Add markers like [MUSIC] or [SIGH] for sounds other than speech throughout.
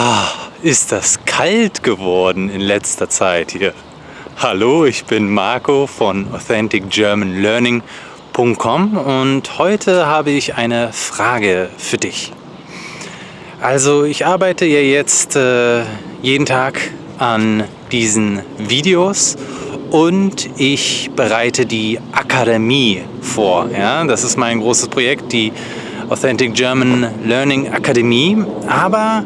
Ah, ist das kalt geworden in letzter Zeit hier. Hallo, ich bin Marco von AuthenticGermanLearning.com und heute habe ich eine Frage für dich. Also ich arbeite ja jetzt äh, jeden Tag an diesen Videos und ich bereite die Akademie vor. Ja? Das ist mein großes Projekt, die Authentic German Learning Akademie. Aber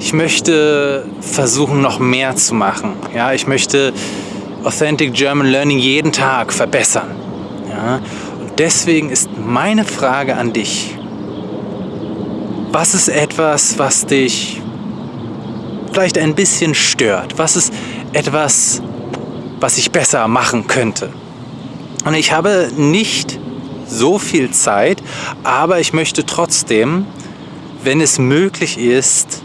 ich möchte versuchen, noch mehr zu machen. Ja, ich möchte Authentic German Learning jeden Tag verbessern. Ja, und deswegen ist meine Frage an dich, was ist etwas, was dich vielleicht ein bisschen stört? Was ist etwas, was ich besser machen könnte? Und ich habe nicht so viel Zeit, aber ich möchte trotzdem, wenn es möglich ist,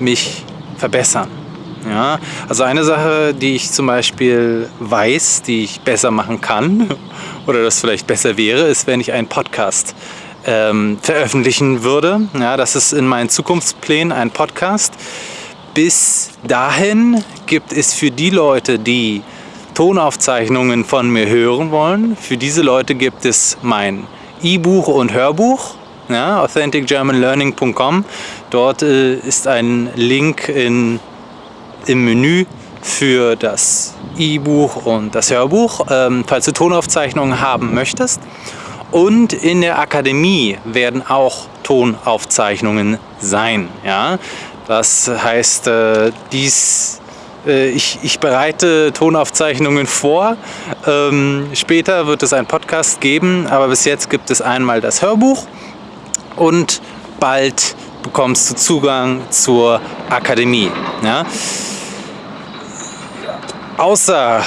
mich verbessern. Ja, also eine Sache, die ich zum Beispiel weiß, die ich besser machen kann [LAUGHS] oder das vielleicht besser wäre, ist, wenn ich einen Podcast ähm, veröffentlichen würde. Ja, das ist in meinen Zukunftsplänen ein Podcast. Bis dahin gibt es für die Leute, die Tonaufzeichnungen von mir hören wollen, für diese Leute gibt es mein E-Buch und Hörbuch ja, authenticgermanlearning.com. Dort äh, ist ein Link in, im Menü für das E-Buch und das Hörbuch, ähm, falls du Tonaufzeichnungen haben möchtest. Und in der Akademie werden auch Tonaufzeichnungen sein. Ja? Das heißt, äh, dies äh, ich, ich, bereite Tonaufzeichnungen vor. Ähm, später wird es einen Podcast geben, aber bis jetzt gibt es einmal das Hörbuch und bald bekommst du Zugang zur Akademie. Ja? Außer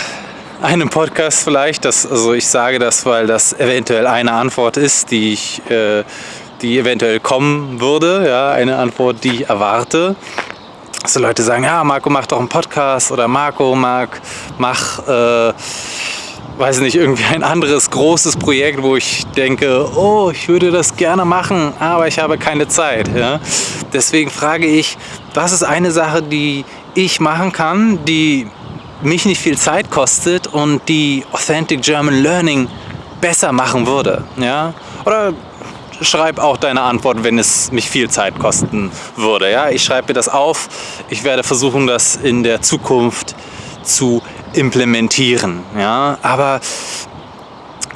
einem Podcast vielleicht, das, also ich sage das, weil das eventuell eine Antwort ist, die ich, äh, die eventuell kommen würde, ja, eine Antwort, die ich erwarte. Also Leute sagen, ja, Marco, mach doch einen Podcast oder Marco, Marc, mach äh, weiß nicht, irgendwie ein anderes großes Projekt, wo ich denke, oh, ich würde das gerne machen, aber ich habe keine Zeit. Ja? Deswegen frage ich, was ist eine Sache, die ich machen kann, die mich nicht viel Zeit kostet und die Authentic German Learning besser machen würde? Ja? Oder schreib auch deine Antwort, wenn es mich viel Zeit kosten würde. Ja? Ich schreibe mir das auf. Ich werde versuchen, das in der Zukunft zu implementieren. Ja? Aber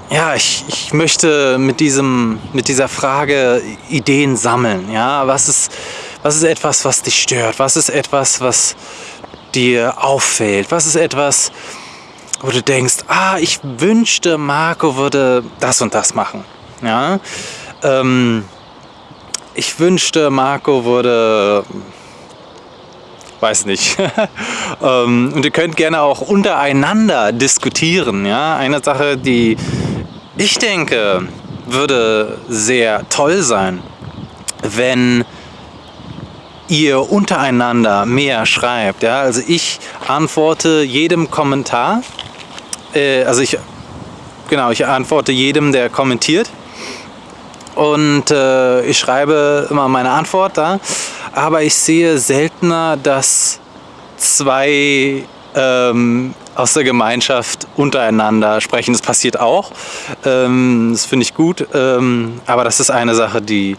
ja, ich, ich möchte mit, diesem, mit dieser Frage Ideen sammeln. Ja? Was, ist, was ist etwas, was dich stört? Was ist etwas, was dir auffällt? Was ist etwas, wo du denkst, ah, ich wünschte, Marco würde das und das machen. Ja? Ähm, ich wünschte, Marco würde weiß nicht. [LAUGHS] Ähm, und ihr könnt gerne auch untereinander diskutieren. Ja? Eine Sache, die ich denke, würde sehr toll sein, wenn ihr untereinander mehr schreibt. Ja? Also ich antworte jedem Kommentar. Äh, also ich, genau, ich antworte jedem, der kommentiert. Und äh, ich schreibe immer meine Antwort da aber ich sehe seltener, dass zwei ähm, aus der Gemeinschaft untereinander sprechen. Das passiert auch. Ähm, das finde ich gut. Ähm, aber das ist eine Sache, die,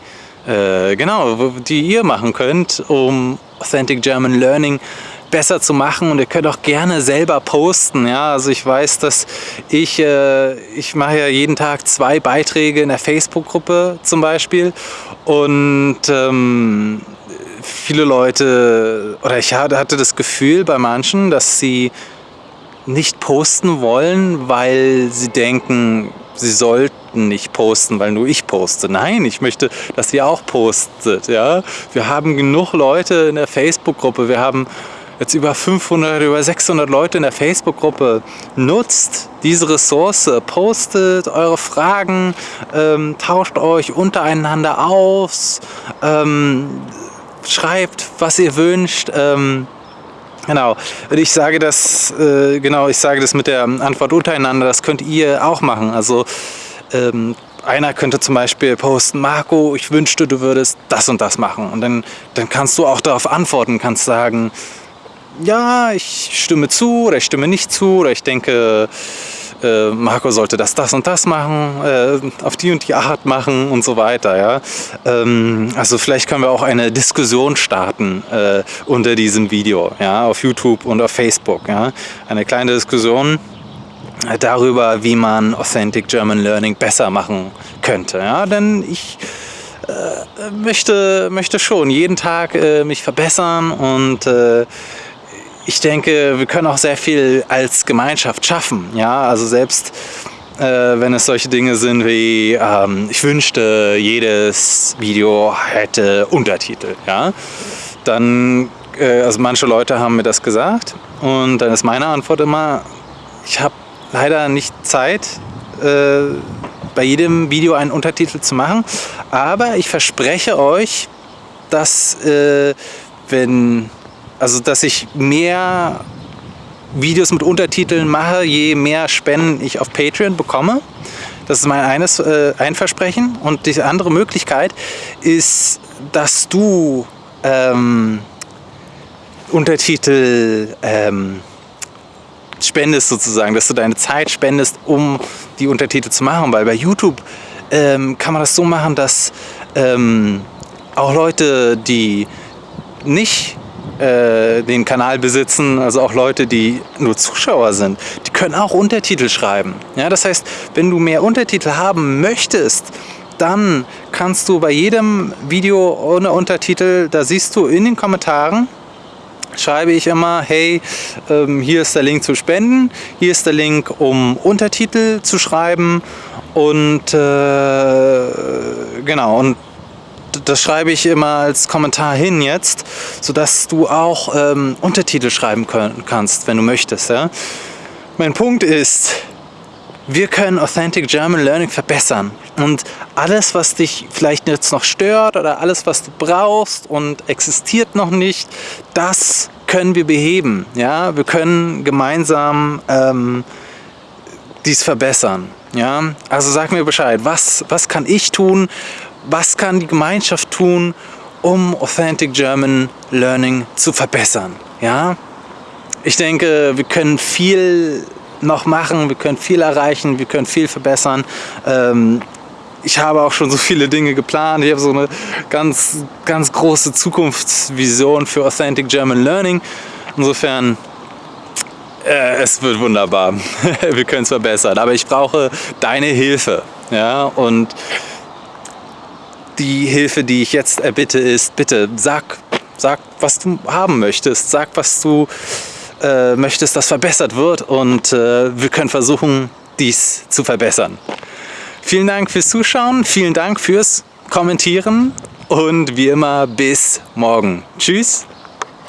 äh, genau, die ihr machen könnt, um Authentic German Learning besser zu machen und ihr könnt auch gerne selber posten. Ja, also ich weiß, dass ich, äh, ich mache ja jeden Tag zwei Beiträge in der Facebook-Gruppe zum Beispiel und ähm, viele Leute, oder ich hatte das Gefühl bei manchen, dass sie nicht posten wollen, weil sie denken, sie sollten nicht posten, weil nur ich poste. Nein, ich möchte, dass ihr auch postet. Ja? Wir haben genug Leute in der Facebook-Gruppe. Wir haben jetzt über 500, über 600 Leute in der Facebook-Gruppe. Nutzt diese Ressource, postet eure Fragen, ähm, tauscht euch untereinander aus. Ähm, schreibt, was ihr wünscht. Ähm, genau. Ich sage das, äh, genau, ich sage das mit der Antwort untereinander, das könnt ihr auch machen. Also ähm, einer könnte zum Beispiel posten, Marco, ich wünschte, du würdest das und das machen. Und dann, dann kannst du auch darauf antworten, kannst sagen, ja, ich stimme zu oder ich stimme nicht zu oder ich denke, äh, Marco sollte das, das und das machen, äh, auf die und die Art machen und so weiter. Ja? Ähm, also vielleicht können wir auch eine Diskussion starten äh, unter diesem Video, ja, auf YouTube und auf Facebook. Ja? Eine kleine Diskussion darüber, wie man Authentic German Learning besser machen könnte. Ja? Denn ich äh, möchte, möchte schon jeden Tag äh, mich verbessern und äh, ich denke, wir können auch sehr viel als Gemeinschaft schaffen. Ja, also selbst äh, wenn es solche Dinge sind wie, ähm, ich wünschte, jedes Video hätte Untertitel. Ja, dann, äh, also manche Leute haben mir das gesagt und dann ist meine Antwort immer, ich habe leider nicht Zeit, äh, bei jedem Video einen Untertitel zu machen, aber ich verspreche euch, dass äh, wenn also, dass ich mehr Videos mit Untertiteln mache, je mehr Spenden ich auf Patreon bekomme. Das ist mein eines, äh, ein Versprechen. Und die andere Möglichkeit ist, dass du ähm, Untertitel ähm, spendest sozusagen, dass du deine Zeit spendest, um die Untertitel zu machen. Weil bei YouTube ähm, kann man das so machen, dass ähm, auch Leute, die nicht äh, den Kanal besitzen, also auch Leute, die nur Zuschauer sind, die können auch Untertitel schreiben. Ja, das heißt, wenn du mehr Untertitel haben möchtest, dann kannst du bei jedem Video ohne Untertitel, da siehst du in den Kommentaren, schreibe ich immer, hey, ähm, hier ist der Link zu spenden, hier ist der Link, um Untertitel zu schreiben und äh, genau, und das schreibe ich immer als Kommentar hin jetzt, sodass du auch ähm, Untertitel schreiben können, kannst, wenn du möchtest. Ja? Mein Punkt ist, wir können Authentic German Learning verbessern. Und alles, was dich vielleicht jetzt noch stört oder alles, was du brauchst und existiert noch nicht, das können wir beheben. Ja? Wir können gemeinsam ähm, dies verbessern. Ja? Also sag mir Bescheid, was, was kann ich tun, was kann die Gemeinschaft tun, um Authentic German Learning zu verbessern. Ja? Ich denke, wir können viel noch machen, wir können viel erreichen, wir können viel verbessern. Ähm, ich habe auch schon so viele Dinge geplant. Ich habe so eine ganz, ganz große Zukunftsvision für Authentic German Learning. Insofern, äh, es wird wunderbar. [LAUGHS] wir können es verbessern. Aber ich brauche deine Hilfe. Ja? Und die Hilfe, die ich jetzt erbitte, ist, bitte sag, sag, was du haben möchtest, sag, was du äh, möchtest, dass verbessert wird und äh, wir können versuchen, dies zu verbessern. Vielen Dank fürs Zuschauen, vielen Dank fürs Kommentieren und wie immer bis morgen. Tschüss.